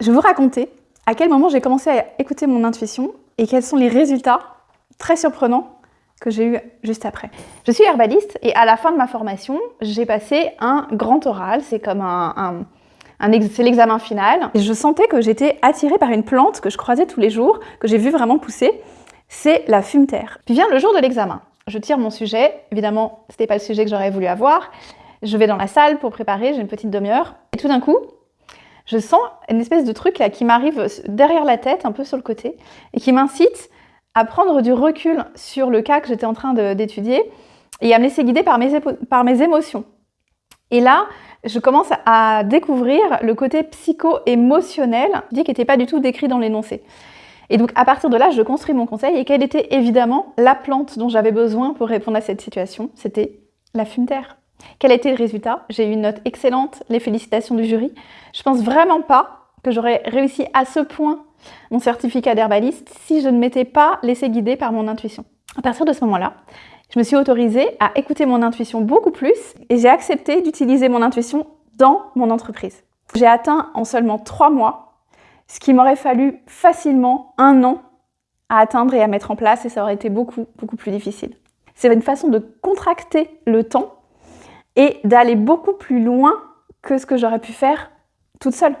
Je vais vous raconter à quel moment j'ai commencé à écouter mon intuition et quels sont les résultats très surprenants que j'ai eu juste après. Je suis herbaliste et à la fin de ma formation, j'ai passé un grand oral, c'est comme un, l'examen final. Je sentais que j'étais attirée par une plante que je croisais tous les jours, que j'ai vu vraiment pousser, c'est la fumeterre. Puis vient le jour de l'examen. Je tire mon sujet, évidemment, c'était pas le sujet que j'aurais voulu avoir. Je vais dans la salle pour préparer, j'ai une petite demi-heure. Et tout d'un coup, je sens une espèce de truc là qui m'arrive derrière la tête, un peu sur le côté, et qui m'incite à prendre du recul sur le cas que j'étais en train d'étudier et à me laisser guider par mes, par mes émotions. Et là, je commence à découvrir le côté psycho-émotionnel, qui n'était pas du tout décrit dans l'énoncé. Et donc à partir de là, je construis mon conseil et quelle était évidemment la plante dont j'avais besoin pour répondre à cette situation C'était la fume terre. Quel a été le résultat? J'ai eu une note excellente, les félicitations du jury. Je pense vraiment pas que j'aurais réussi à ce point mon certificat d'herbaliste si je ne m'étais pas laissé guider par mon intuition. À partir de ce moment-là, je me suis autorisée à écouter mon intuition beaucoup plus et j'ai accepté d'utiliser mon intuition dans mon entreprise. J'ai atteint en seulement trois mois ce qui m'aurait fallu facilement un an à atteindre et à mettre en place et ça aurait été beaucoup, beaucoup plus difficile. C'est une façon de contracter le temps et d'aller beaucoup plus loin que ce que j'aurais pu faire toute seule.